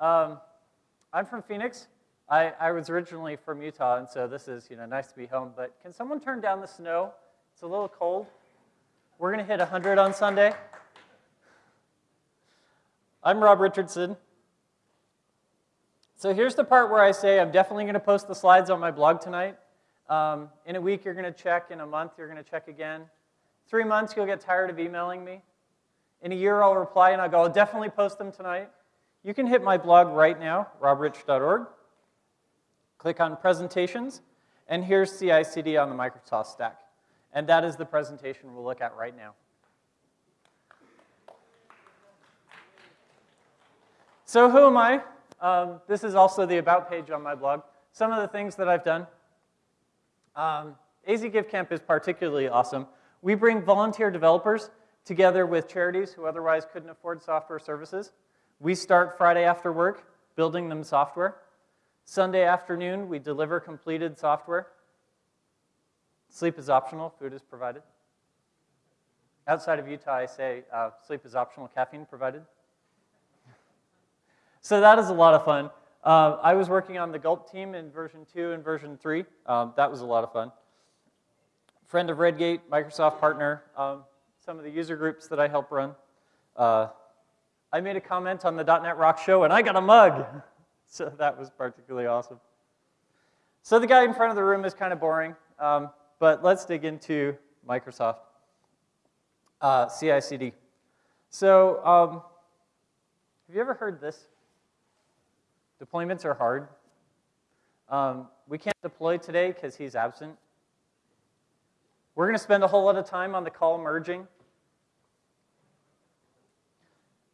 Um, I'm from Phoenix. I, I was originally from Utah, and so this is you know nice to be home. But can someone turn down the snow? It's a little cold. We're going to hit 100 on Sunday. I'm Rob Richardson. So here's the part where I say I'm definitely going to post the slides on my blog tonight. Um, in a week, you're going to check. In a month, you're going to check again. Three months, you'll get tired of emailing me. In a year, I'll reply and I'll go, I'll definitely post them tonight. You can hit my blog right now, robrich.org. Click on presentations, and here's CI/CD on the Microsoft stack. And that is the presentation we'll look at right now. So who am I? Um, this is also the About page on my blog. Some of the things that I've done. Um, AZ is particularly awesome. We bring volunteer developers together with charities who otherwise couldn't afford software services. We start Friday after work building them software. Sunday afternoon, we deliver completed software. Sleep is optional, food is provided. Outside of Utah, I say uh, sleep is optional, caffeine provided. so that is a lot of fun. Uh, I was working on the Gulp team in version 2 and version 3. Um, that was a lot of fun. Friend of Redgate, Microsoft partner, um, some of the user groups that I help run. Uh, I made a comment on the .NET Rocks show, and I got a mug. so that was particularly awesome. So the guy in front of the room is kind of boring. Um, but let's dig into Microsoft uh, CI/CD. So, um, have you ever heard this? Deployments are hard. Um, we can't deploy today because he's absent. We're going to spend a whole lot of time on the call merging.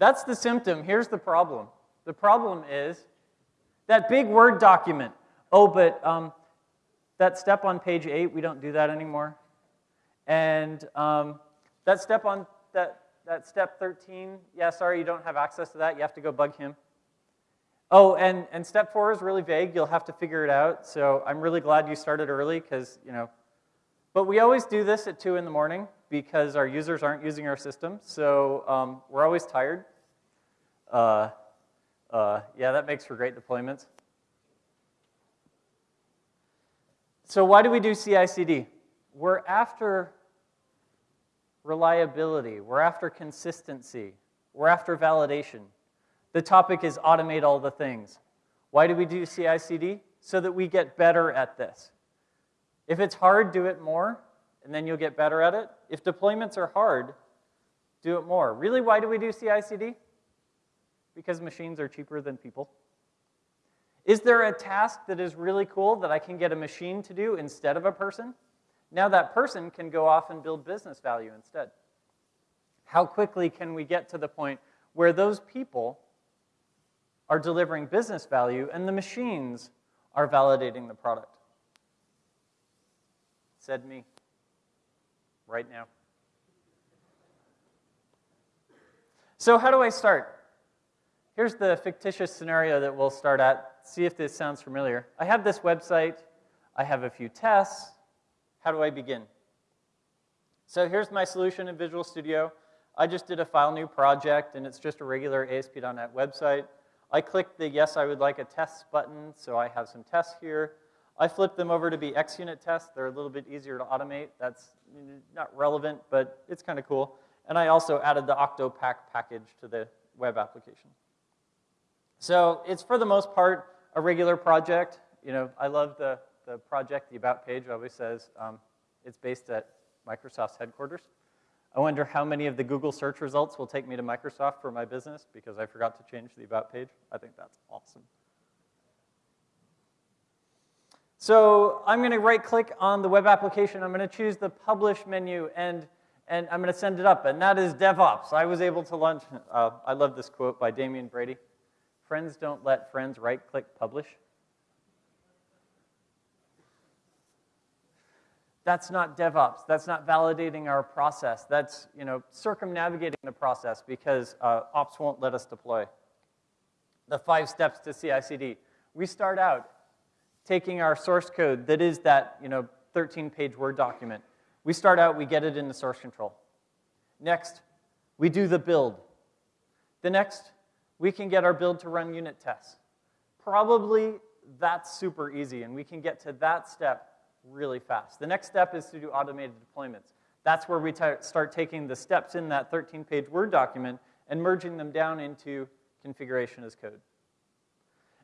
That's the symptom. Here's the problem. The problem is that big Word document. Oh, but um, that step on page 8, we don't do that anymore. And um, that step on that, that step 13, yeah, sorry, you don't have access to that. You have to go bug him. Oh, and, and step four is really vague. You'll have to figure it out. So I'm really glad you started early because, you know. But we always do this at 2 in the morning because our users aren't using our system. So um, we're always tired. Uh, uh, yeah, that makes for great deployments. So why do we do CI/CD? We're after reliability. We're after consistency. We're after validation. The topic is automate all the things. Why do we do CI/CD? So that we get better at this. If it's hard, do it more, and then you'll get better at it. If deployments are hard, do it more. Really, why do we do CI/CD? Because machines are cheaper than people. Is there a task that is really cool that I can get a machine to do instead of a person? Now that person can go off and build business value instead. How quickly can we get to the point where those people are delivering business value and the machines are validating the product? Said me. Right now. So how do I start? Here's the fictitious scenario that we'll start at see if this sounds familiar. I have this website. I have a few tests. How do I begin? So here's my solution in Visual Studio. I just did a file new project, and it's just a regular ASP.NET website. I click the yes, I would like a test button, so I have some tests here. I flip them over to be XUnit tests. They're a little bit easier to automate. That's not relevant, but it's kind of cool. And I also added the Octopack package to the web application. So it's for the most part a regular project. You know, I love the, the project, the About page always says um, it's based at Microsoft's headquarters. I wonder how many of the Google search results will take me to Microsoft for my business because I forgot to change the About page. I think that's awesome. So I'm going to right click on the web application. I'm going to choose the publish menu and, and I'm going to send it up. And that is DevOps. I was able to launch, uh, I love this quote by Damian Brady. Friends don't let friends right click publish. That's not DevOps. That's not validating our process. That's you know circumnavigating the process because uh, ops won't let us deploy. The five steps to CI/CD. We start out taking our source code that is that you know 13-page Word document. We start out, we get it into source control. Next, we do the build. The next, we can get our build to run unit tests. Probably that's super easy, and we can get to that step really fast. The next step is to do automated deployments. That's where we start taking the steps in that 13-page Word document and merging them down into configuration as code.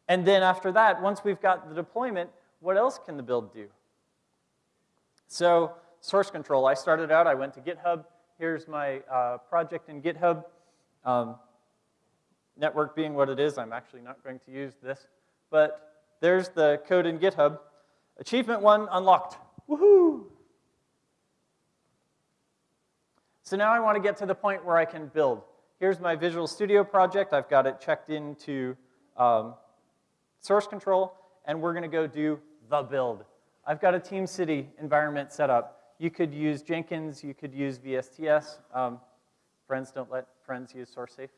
And then after that, once we've got the deployment, what else can the build do? So source control, I started out, I went to GitHub. Here's my uh, project in GitHub. Um, network being what it is, I'm actually not going to use this. But there's the code in GitHub. Achievement one unlocked. Woohoo! So now I want to get to the point where I can build. Here's my Visual Studio project. I've got it checked into um, source control, and we're going to go do the build. I've got a TeamCity environment set up. You could use Jenkins, you could use VSTS. Um, friends don't let friends use SourceSafe.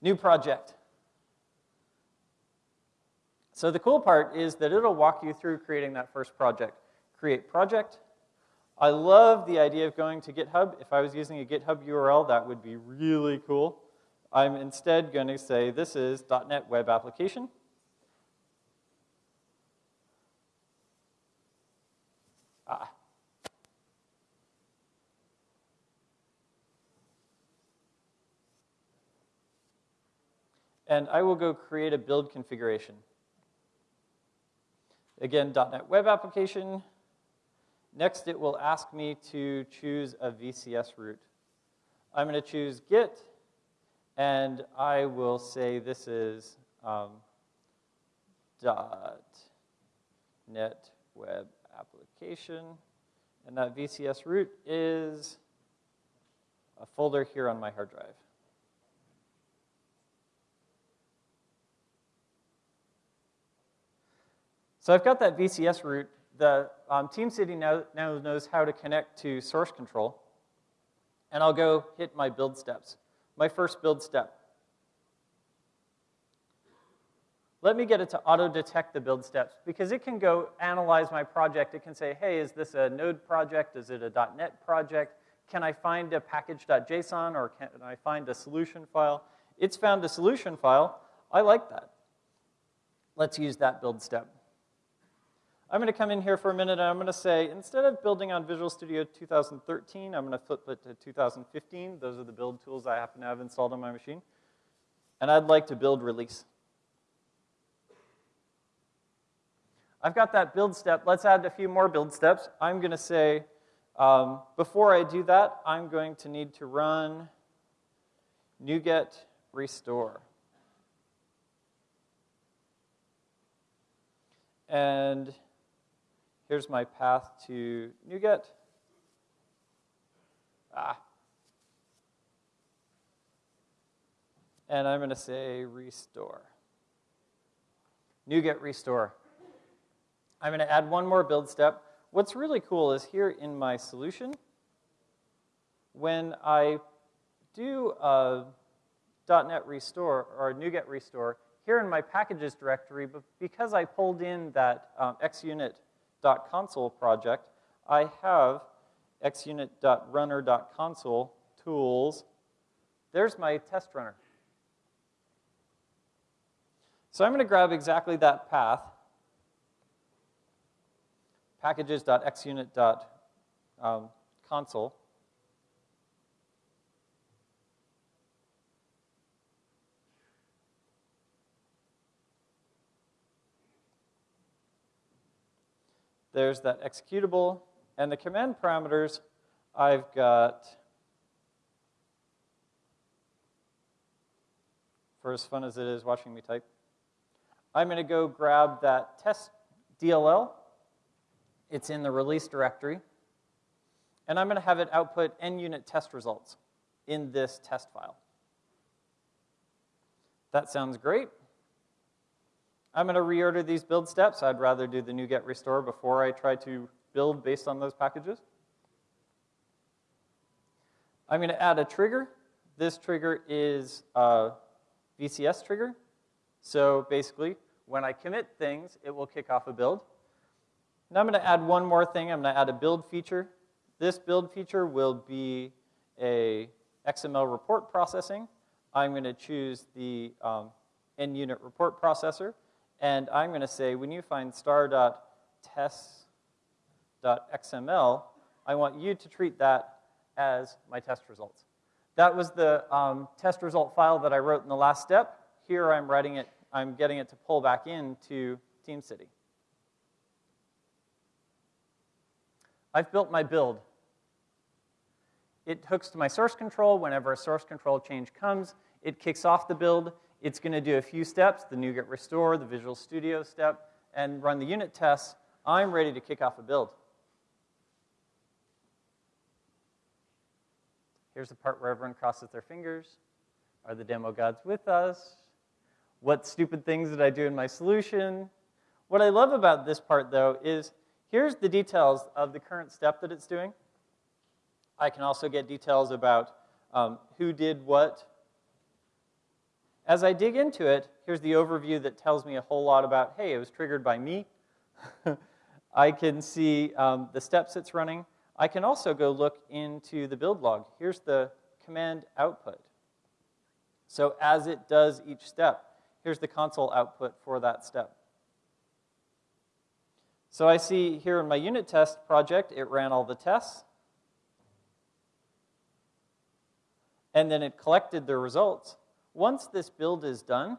New project. So the cool part is that it'll walk you through creating that first project. Create project. I love the idea of going to GitHub. If I was using a GitHub URL, that would be really cool. I'm instead going to say this is .NET Web Application. Ah. And I will go create a build configuration. Again, .NET Web Application. Next, it will ask me to choose a VCS root. I'm going to choose Git, and I will say this is um, .NET Web Application, and that VCS root is a folder here on my hard drive. So I've got that VCS root. The um, TeamCity now, now knows how to connect to source control. And I'll go hit my build steps. My first build step. Let me get it to auto-detect the build steps because it can go analyze my project. It can say, hey, is this a Node project? Is it a .NET project? Can I find a package.json or can I find a solution file? It's found a solution file. I like that. Let's use that build step. I'm going to come in here for a minute and I'm going to say, instead of building on Visual Studio 2013, I'm going to flip it to 2015. Those are the build tools I happen to have installed on my machine. And I'd like to build release. I've got that build step. Let's add a few more build steps. I'm going to say, um, before I do that, I'm going to need to run NuGet restore. And Here's my path to NuGet. Ah. And I'm going to say restore. NuGet restore. I'm going to add one more build step. What's really cool is here in my solution, when I do a .NET restore or NuGet restore, here in my packages directory, but because I pulled in that um, xunit .console project, I have xunit.runner.console tools. There's my test runner. So I'm going to grab exactly that path, packages.xunit.console. There's that executable. And the command parameters, I've got, for as fun as it is watching me type, I'm going to go grab that test DLL. It's in the release directory. And I'm going to have it output NUnit test results in this test file. That sounds great. I'm going to reorder these build steps. I'd rather do the NuGet restore before I try to build based on those packages. I'm going to add a trigger. This trigger is a VCS trigger. So basically, when I commit things, it will kick off a build. Now I'm going to add one more thing. I'm going to add a build feature. This build feature will be a XML report processing. I'm going to choose the um, NUnit report processor, and I'm going to say when you find star.tests.xml, I want you to treat that as my test results. That was the um, test result file that I wrote in the last step. Here I'm writing it, I'm getting it to pull back into TeamCity. I've built my build. It hooks to my source control. Whenever a source control change comes, it kicks off the build. It's going to do a few steps, the NuGet restore, the Visual Studio step, and run the unit tests. I'm ready to kick off a build. Here's the part where everyone crosses their fingers. Are the demo gods with us? What stupid things did I do in my solution? What I love about this part, though, is here's the details of the current step that it's doing. I can also get details about um, who did what. As I dig into it, here's the overview that tells me a whole lot about, hey, it was triggered by me. I can see um, the steps it's running. I can also go look into the build log. Here's the command output. So as it does each step, here's the console output for that step. So I see here in my unit test project, it ran all the tests. And then it collected the results. Once this build is done,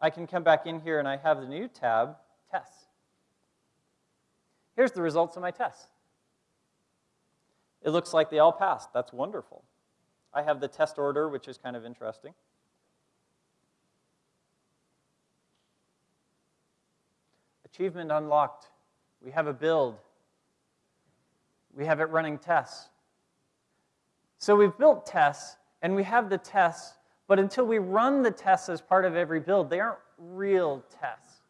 I can come back in here and I have the new tab, Tests. Here's the results of my tests. It looks like they all passed. That's wonderful. I have the test order, which is kind of interesting. Achievement unlocked. We have a build. We have it running tests. So we've built tests, and we have the tests, but until we run the tests as part of every build, they aren't real tests.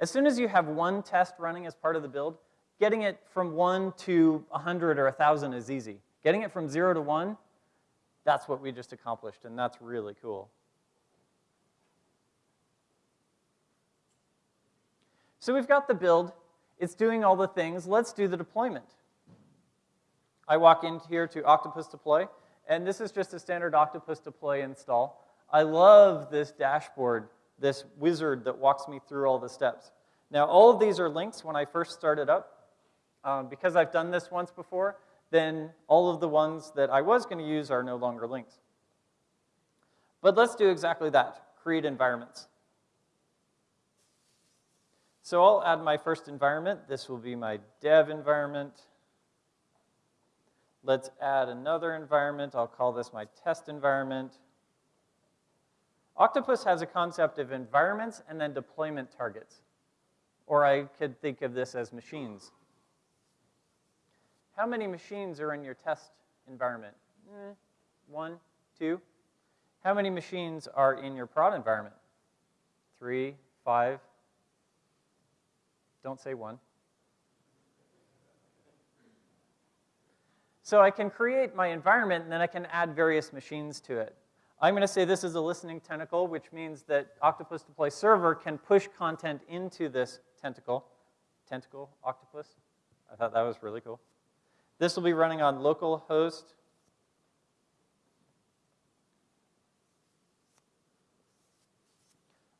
As soon as you have one test running as part of the build, getting it from 1 to 100 or 1,000 is easy. Getting it from 0 to 1, that's what we just accomplished, and that's really cool. So we've got the build. It's doing all the things. Let's do the deployment. I walk in here to Octopus Deploy, and this is just a standard Octopus Deploy install. I love this dashboard, this wizard that walks me through all the steps. Now, all of these are links when I first started up. Um, because I've done this once before, then all of the ones that I was going to use are no longer links. But let's do exactly that, create environments. So I'll add my first environment. This will be my dev environment. Let's add another environment. I'll call this my test environment. Octopus has a concept of environments and then deployment targets. Or I could think of this as machines. How many machines are in your test environment? Eh, one, two. How many machines are in your prod environment? Three, five, don't say one. So I can create my environment, and then I can add various machines to it. I'm going to say this is a listening tentacle, which means that Octopus Deploy Server can push content into this tentacle. Tentacle, Octopus. I thought that was really cool. This will be running on localhost.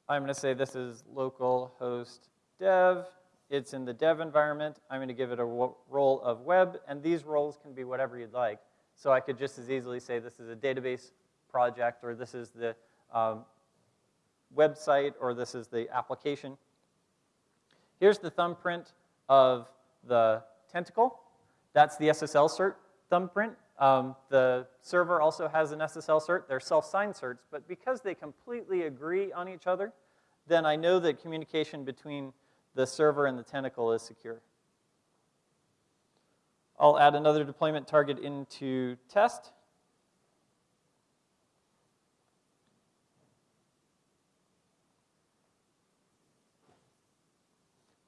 I'm going to say this is localhost dev. It's in the dev environment. I'm going to give it a role of web, and these roles can be whatever you'd like. So I could just as easily say this is a database project, or this is the um, website, or this is the application. Here's the thumbprint of the tentacle. That's the SSL cert thumbprint. Um, the server also has an SSL cert. They're self-signed certs, but because they completely agree on each other, then I know that communication between the server and the tentacle is secure. I'll add another deployment target into test.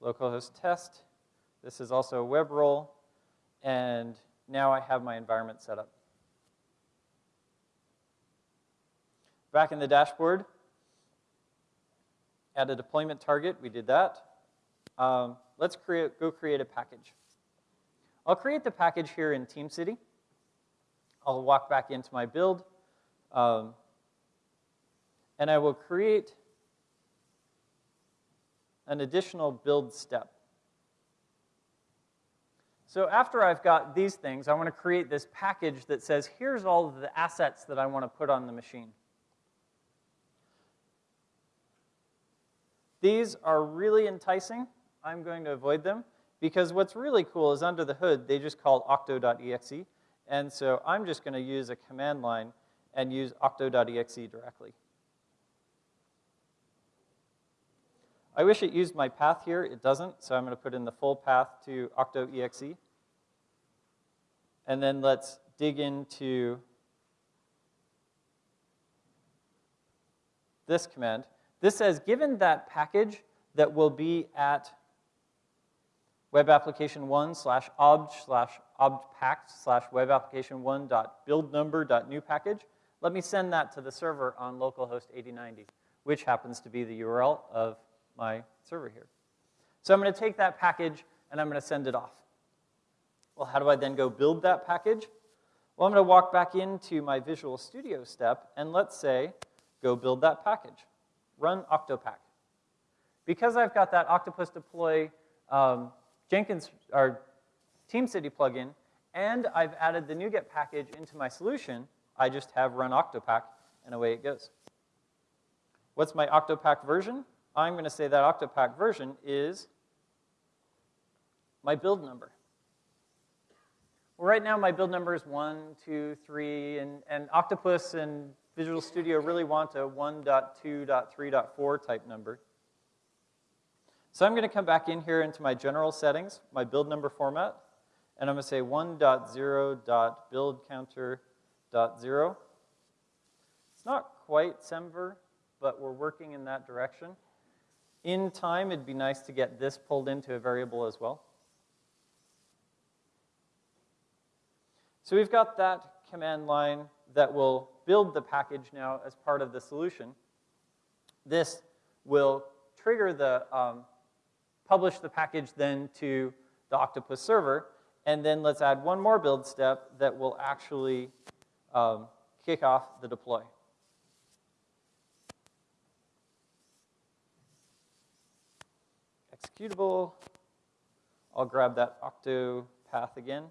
Localhost test. This is also a web role. And now I have my environment set up. Back in the dashboard, add a deployment target. We did that. Um, let's create, go create a package. I'll create the package here in TeamCity. I'll walk back into my build, um, and I will create an additional build step. So after I've got these things, I want to create this package that says, here's all of the assets that I want to put on the machine. These are really enticing. I'm going to avoid them because what's really cool is under the hood, they just call octo.exe. And so I'm just going to use a command line and use octo.exe directly. I wish it used my path here. It doesn't, so I'm going to put in the full path to octo.exe. And then let's dig into this command. This says, given that package that will be at web application one slash obj slash obpact slash web application one dot build number dot new package, let me send that to the server on localhost 8090, which happens to be the URL of my server here. So I'm going to take that package and I'm going to send it off. Well, how do I then go build that package? Well, I'm going to walk back into my Visual Studio step and let's say, go build that package. Run Octopack. Because I've got that Octopus deploy um, Jenkins or TeamCity plugin, and I've added the NuGet package into my solution, I just have run Octopack, and away it goes. What's my Octopack version? I'm going to say that Octopack version is my build number. Well, right now my build number is 1, 2, 3, and, and Octopus and Visual Studio really want a 1.2.3.4 type number. So I'm going to come back in here into my general settings, my build number format, and I'm going to say 1.0.buildcounter.0. It's not quite Semver, but we're working in that direction. In time, it'd be nice to get this pulled into a variable as well. So we've got that command line that will build the package now as part of the solution. This will trigger the um, publish the package then to the Octopus server, and then let's add one more build step that will actually um, kick off the deploy. Executable. I'll grab that octo path again.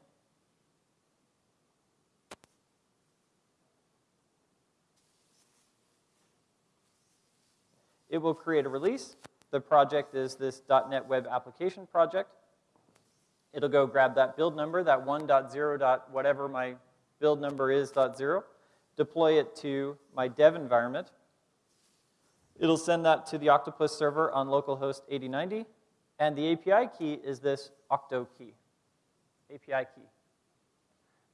It will create a release. The project is this .NET Web Application project. It'll go grab that build number, that 1.0. whatever my build number is, .0, deploy it to my dev environment. It'll send that to the Octopus server on localhost 8090, and the API key is this octo key, API key.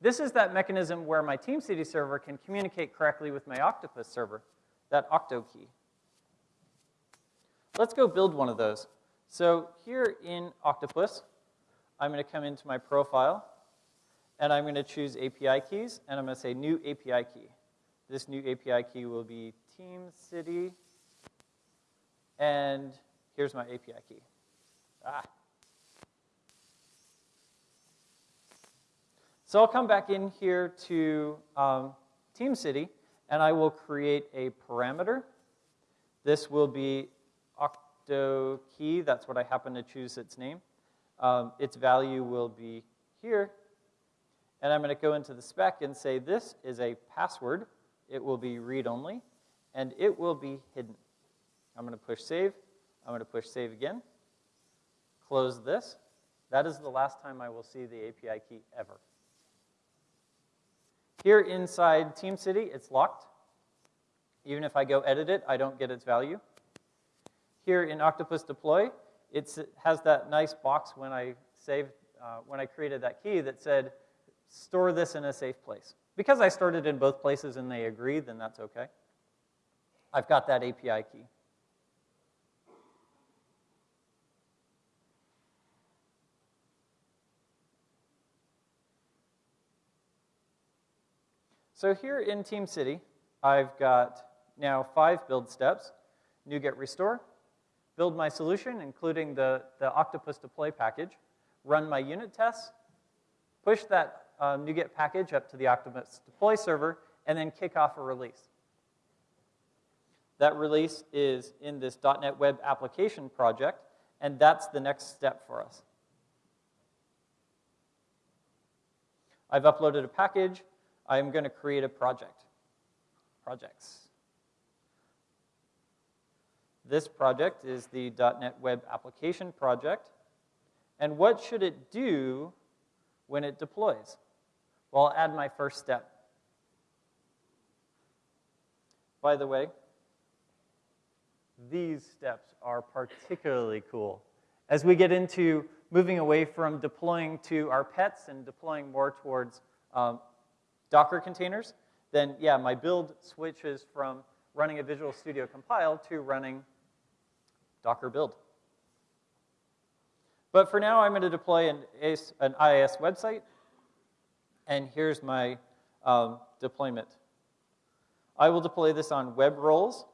This is that mechanism where my TeamCity server can communicate correctly with my Octopus server, that octo key. Let's go build one of those. So here in Octopus, I'm going to come into my profile, and I'm going to choose API keys, and I'm going to say new API key. This new API key will be TeamCity, and here's my API key. Ah. So I'll come back in here to um, TeamCity, and I will create a parameter. This will be key, that's what I happen to choose its name. Um, its value will be here. And I'm going to go into the spec and say this is a password. It will be read-only, and it will be hidden. I'm going to push save. I'm going to push save again. Close this. That is the last time I will see the API key ever. Here inside TeamCity, it's locked. Even if I go edit it, I don't get its value. Here in Octopus Deploy, it has that nice box when I saved, uh, when I created that key that said, store this in a safe place. Because I stored it in both places and they agree, then that's okay. I've got that API key. So here in TeamCity, I've got now five build steps, NuGet restore, build my solution, including the, the Octopus deploy package, run my unit tests, push that um, NuGet package up to the Octopus deploy server, and then kick off a release. That release is in this .NET Web Application project, and that's the next step for us. I've uploaded a package. I'm going to create a project. Projects. This project is the .NET Web Application project. And what should it do when it deploys? Well, I'll add my first step. By the way, these steps are particularly cool. As we get into moving away from deploying to our pets and deploying more towards um, Docker containers, then yeah, my build switches from running a Visual Studio compile to running Docker build. But for now, I'm going to deploy an, an IIS website, and here's my um, deployment. I will deploy this on web roles,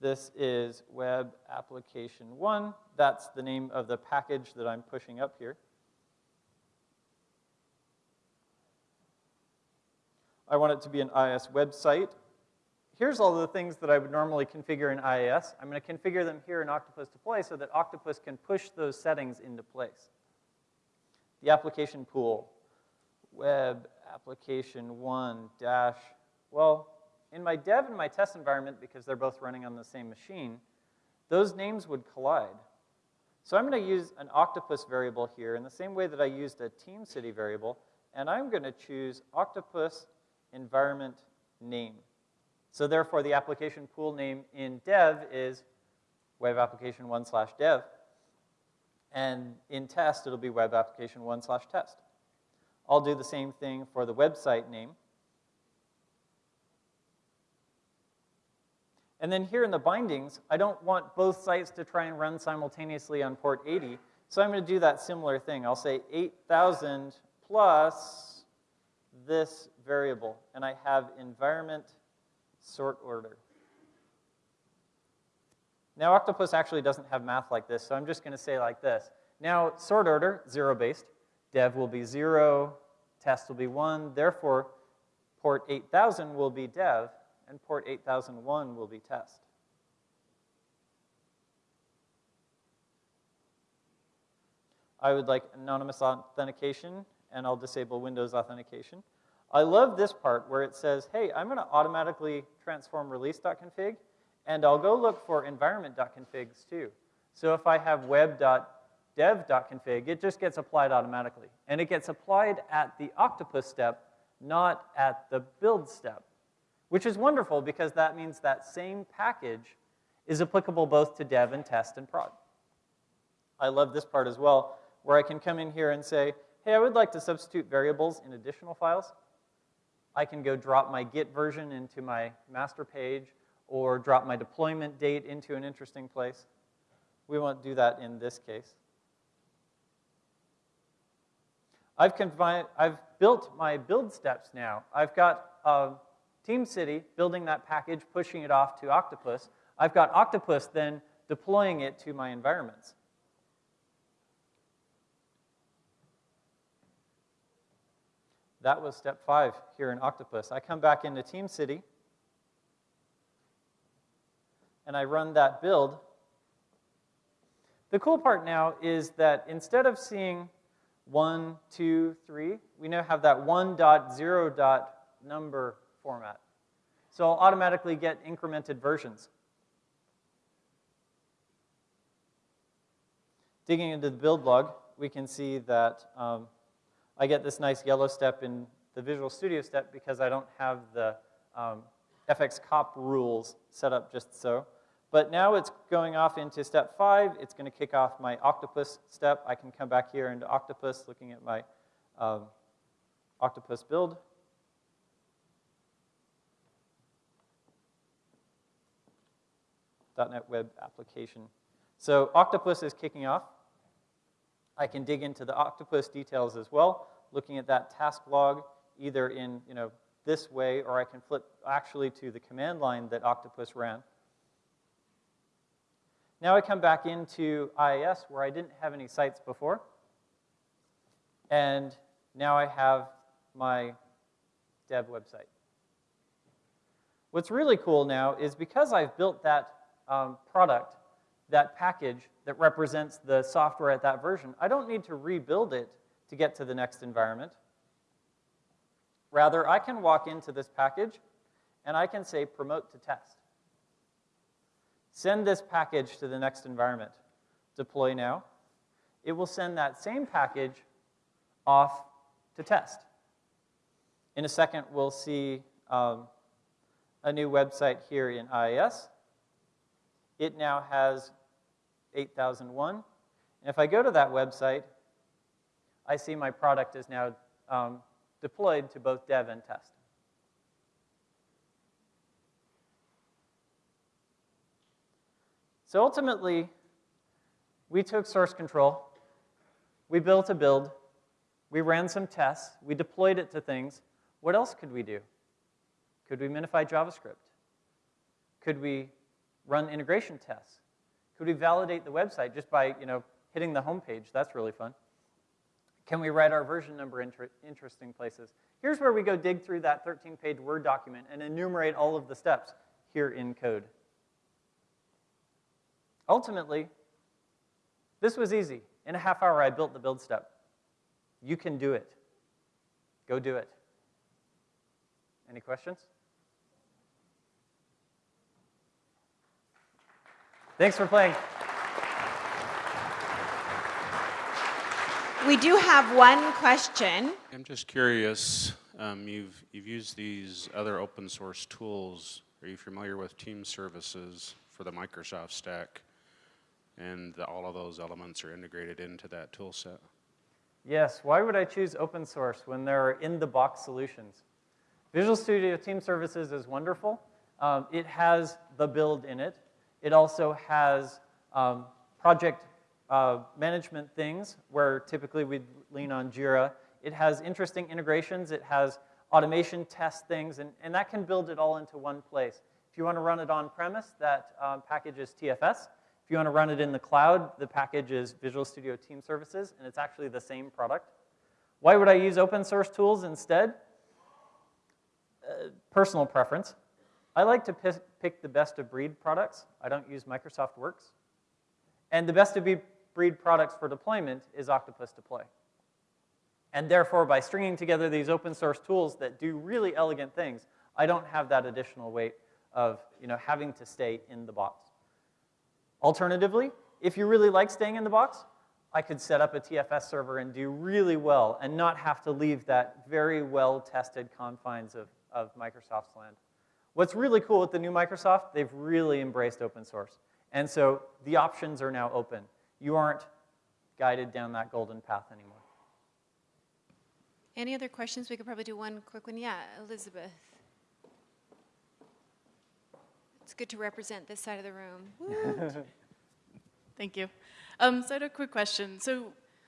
this is Web Application 1. That's the name of the package that I'm pushing up here. I want it to be an IIS website. Here's all the things that I would normally configure in IIS. I'm going to configure them here in Octopus Deploy so that Octopus can push those settings into place. The application pool, web application 1 dash, well, in my dev and my test environment, because they're both running on the same machine, those names would collide. So I'm going to use an octopus variable here in the same way that I used a TeamCity variable, and I'm going to choose octopus environment name. So therefore, the application pool name in dev is web application 1 slash dev. And in test, it'll be web application 1 slash test. I'll do the same thing for the website name. And then here in the bindings, I don't want both sites to try and run simultaneously on port 80, so I'm going to do that similar thing. I'll say 8,000 plus this variable, and I have environment sort order. Now, Octopus actually doesn't have math like this, so I'm just going to say like this. Now, sort order, zero-based. Dev will be 0, test will be 1. Therefore, port 8000 will be dev, and port 8001 will be test. I would like anonymous authentication, and I'll disable Windows authentication. I love this part where it says, hey, I'm going to automatically transform release.config, and I'll go look for environment.configs too. So if I have web.dev.config, it just gets applied automatically. And it gets applied at the octopus step, not at the build step which is wonderful because that means that same package is applicable both to dev and test and prod. I love this part as well, where I can come in here and say, hey, I would like to substitute variables in additional files. I can go drop my Git version into my master page or drop my deployment date into an interesting place. We won't do that in this case. I've, I've built my build steps now. I've got uh, TeamCity building that package, pushing it off to Octopus. I've got Octopus then deploying it to my environments. That was step five here in Octopus. I come back into TeamCity, and I run that build. The cool part now is that instead of seeing one, two, three, we now have that one dot zero dot number format. So I'll automatically get incremented versions. Digging into the build log, we can see that um, I get this nice yellow step in the Visual Studio step because I don't have the um, fxcop rules set up just so. But now it's going off into step five. It's going to kick off my octopus step. I can come back here into octopus, looking at my um, octopus build. .NET Web application. So Octopus is kicking off. I can dig into the Octopus details as well, looking at that task log either in you know, this way or I can flip actually to the command line that Octopus ran. Now I come back into IIS where I didn't have any sites before. And now I have my dev website. What's really cool now is because I've built that um, product, that package that represents the software at that version, I don't need to rebuild it to get to the next environment. Rather, I can walk into this package and I can say promote to test. Send this package to the next environment. Deploy now. It will send that same package off to test. In a second, we'll see um, a new website here in IIS. It now has 8001. And if I go to that website, I see my product is now um, deployed to both dev and test. So ultimately, we took source control, we built a build, we ran some tests, we deployed it to things. What else could we do? Could we minify JavaScript? Could we run integration tests? Could we validate the website just by you know, hitting the home page? That's really fun. Can we write our version number in interesting places? Here's where we go dig through that 13-page Word document and enumerate all of the steps here in code. Ultimately, this was easy. In a half hour, I built the build step. You can do it. Go do it. Any questions? Thanks for playing. We do have one question. I'm just curious. Um, you've you've used these other open source tools. Are you familiar with Team Services for the Microsoft stack? And the, all of those elements are integrated into that tool set. Yes. Why would I choose open source when there are in-the-box solutions? Visual Studio Team Services is wonderful. Um, it has the build in it. It also has um, project uh, management things where typically we lean on Jira. It has interesting integrations. It has automation test things, and, and that can build it all into one place. If you want to run it on premise, that um, package is TFS. If you want to run it in the cloud, the package is Visual Studio Team Services, and it's actually the same product. Why would I use open source tools instead? Uh, personal preference. I like to pick the best of breed products. I don't use Microsoft Works. And the best of breed products for deployment is Octopus Deploy. And therefore, by stringing together these open source tools that do really elegant things, I don't have that additional weight of you know, having to stay in the box. Alternatively, if you really like staying in the box, I could set up a TFS server and do really well and not have to leave that very well-tested confines of, of Microsoft's land. What's really cool with the new Microsoft, they've really embraced open source. And so the options are now open. You aren't guided down that golden path anymore. Any other questions? We could probably do one quick one. Yeah, Elizabeth. It's good to represent this side of the room. Thank you. Um, so I had a quick question. So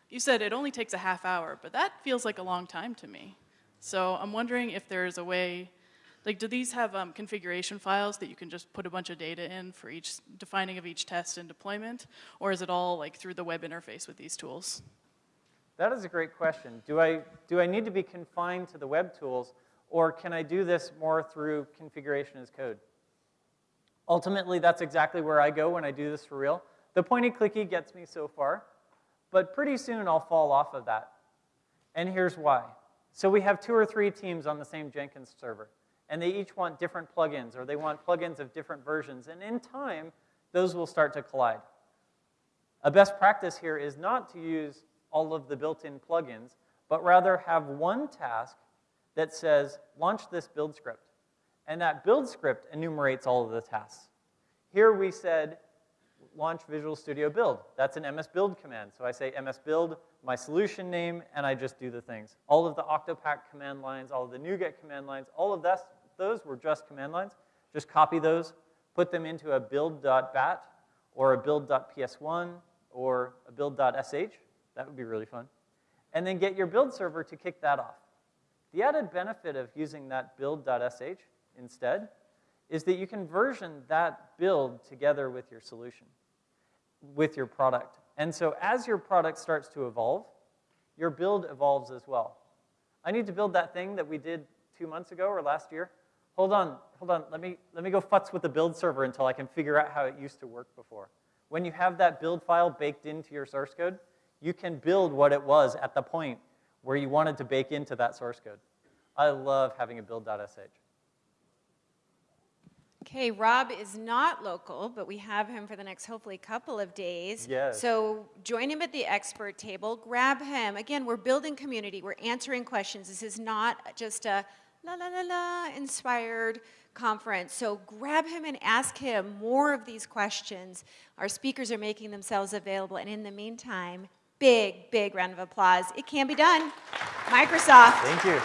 you said it only takes a half hour, but that feels like a long time to me. So I'm wondering if there's a way like, do these have um, configuration files that you can just put a bunch of data in for each defining of each test and deployment, or is it all like through the web interface with these tools? That is a great question. Do I, do I need to be confined to the web tools, or can I do this more through configuration as code? Ultimately, that's exactly where I go when I do this for real. The pointy clicky gets me so far, but pretty soon I'll fall off of that. And here's why. So we have two or three teams on the same Jenkins server and they each want different plugins, or they want plugins of different versions. And in time, those will start to collide. A best practice here is not to use all of the built-in plugins, but rather have one task that says, launch this build script. And that build script enumerates all of the tasks. Here we said, launch Visual Studio Build. That's an MS Build command. So I say MS Build, my solution name, and I just do the things. All of the Octopack command lines, all of the NuGet command lines, all of that those were just command lines. Just copy those, put them into a build.bat or a build.ps1 or a build.sh. That would be really fun. And then get your build server to kick that off. The added benefit of using that build.sh instead is that you can version that build together with your solution, with your product. And so as your product starts to evolve, your build evolves as well. I need to build that thing that we did two months ago or last year. Hold on, hold on. Let me, let me go futz with the build server until I can figure out how it used to work before. When you have that build file baked into your source code, you can build what it was at the point where you wanted to bake into that source code. I love having a build.sh. Okay, Rob is not local, but we have him for the next hopefully couple of days. Yes. So join him at the expert table, grab him. Again, we're building community, we're answering questions. This is not just a la la la la inspired conference. So grab him and ask him more of these questions. Our speakers are making themselves available, and in the meantime, big, big round of applause. It can be done. Microsoft. Thank you.